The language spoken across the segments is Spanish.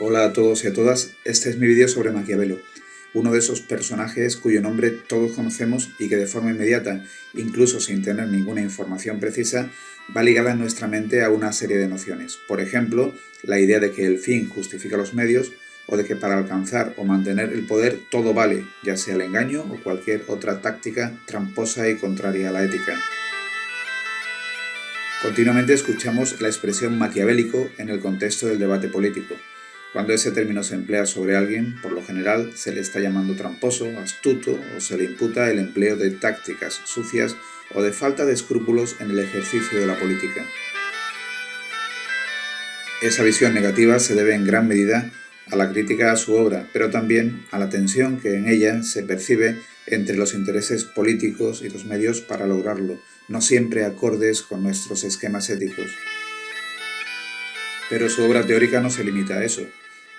Hola a todos y a todas, este es mi vídeo sobre Maquiavelo, uno de esos personajes cuyo nombre todos conocemos y que de forma inmediata, incluso sin tener ninguna información precisa, va ligada en nuestra mente a una serie de nociones. Por ejemplo, la idea de que el fin justifica los medios o de que para alcanzar o mantener el poder todo vale, ya sea el engaño o cualquier otra táctica tramposa y contraria a la ética. Continuamente escuchamos la expresión maquiavélico en el contexto del debate político. Cuando ese término se emplea sobre alguien, por lo general se le está llamando tramposo, astuto o se le imputa el empleo de tácticas sucias o de falta de escrúpulos en el ejercicio de la política. Esa visión negativa se debe en gran medida a la crítica a su obra, pero también a la tensión que en ella se percibe entre los intereses políticos y los medios para lograrlo, no siempre acordes con nuestros esquemas éticos. Pero su obra teórica no se limita a eso.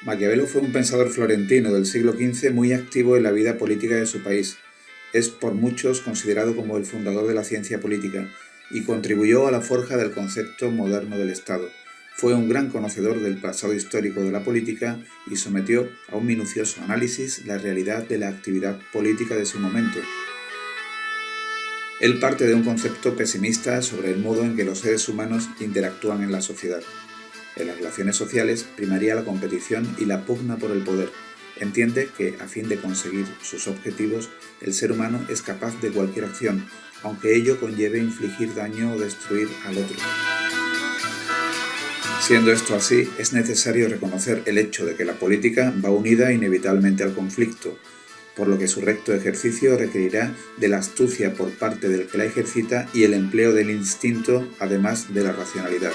Maquiavelo fue un pensador florentino del siglo XV muy activo en la vida política de su país. Es por muchos considerado como el fundador de la ciencia política y contribuyó a la forja del concepto moderno del Estado. Fue un gran conocedor del pasado histórico de la política y sometió a un minucioso análisis la realidad de la actividad política de su momento. Él parte de un concepto pesimista sobre el modo en que los seres humanos interactúan en la sociedad. En las relaciones sociales primaría la competición y la pugna por el poder. Entiende que, a fin de conseguir sus objetivos, el ser humano es capaz de cualquier acción, aunque ello conlleve infligir daño o destruir al otro. Siendo esto así, es necesario reconocer el hecho de que la política va unida inevitablemente al conflicto, por lo que su recto ejercicio requerirá de la astucia por parte del que la ejercita y el empleo del instinto, además de la racionalidad.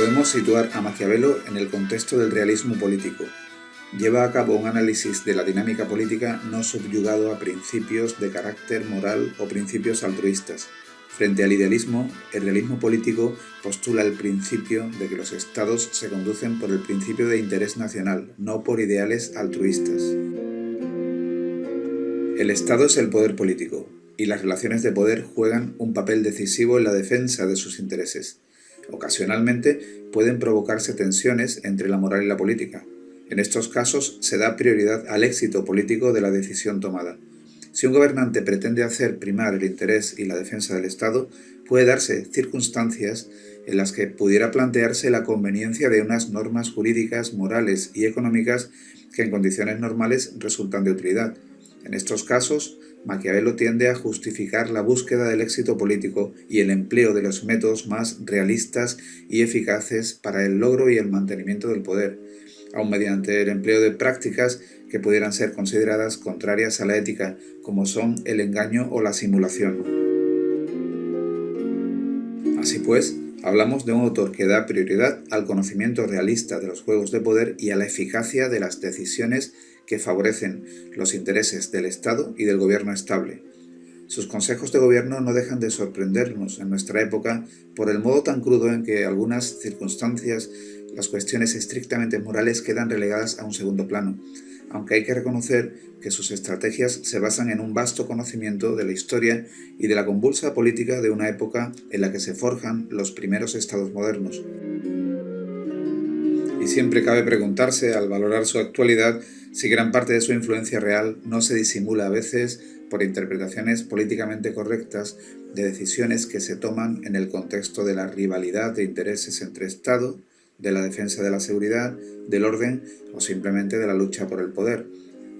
Podemos situar a Maquiavelo en el contexto del realismo político, lleva a cabo un análisis de la dinámica política no subyugado a principios de carácter moral o principios altruistas. Frente al idealismo, el realismo político postula el principio de que los estados se conducen por el principio de interés nacional, no por ideales altruistas. El Estado es el poder político, y las relaciones de poder juegan un papel decisivo en la defensa de sus intereses. Ocasionalmente pueden provocarse tensiones entre la moral y la política, en estos casos se da prioridad al éxito político de la decisión tomada. Si un gobernante pretende hacer primar el interés y la defensa del Estado, puede darse circunstancias en las que pudiera plantearse la conveniencia de unas normas jurídicas, morales y económicas que en condiciones normales resultan de utilidad. En estos casos, Maquiavelo tiende a justificar la búsqueda del éxito político y el empleo de los métodos más realistas y eficaces para el logro y el mantenimiento del poder, aun mediante el empleo de prácticas que pudieran ser consideradas contrarias a la ética, como son el engaño o la simulación. Así pues, hablamos de un autor que da prioridad al conocimiento realista de los juegos de poder y a la eficacia de las decisiones que favorecen los intereses del Estado y del gobierno estable. Sus consejos de gobierno no dejan de sorprendernos en nuestra época por el modo tan crudo en que algunas circunstancias las cuestiones estrictamente morales quedan relegadas a un segundo plano, aunque hay que reconocer que sus estrategias se basan en un vasto conocimiento de la historia y de la convulsa política de una época en la que se forjan los primeros estados modernos. Y siempre cabe preguntarse, al valorar su actualidad, si gran parte de su influencia real no se disimula a veces por interpretaciones políticamente correctas de decisiones que se toman en el contexto de la rivalidad de intereses entre Estado, de la defensa de la seguridad, del orden o simplemente de la lucha por el poder.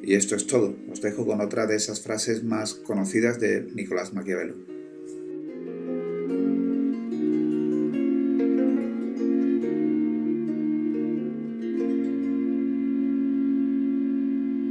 Y esto es todo. Os dejo con otra de esas frases más conocidas de Nicolás Maquiavelo.